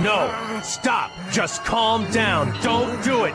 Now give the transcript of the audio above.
No! Stop! Just calm down! Don't do it!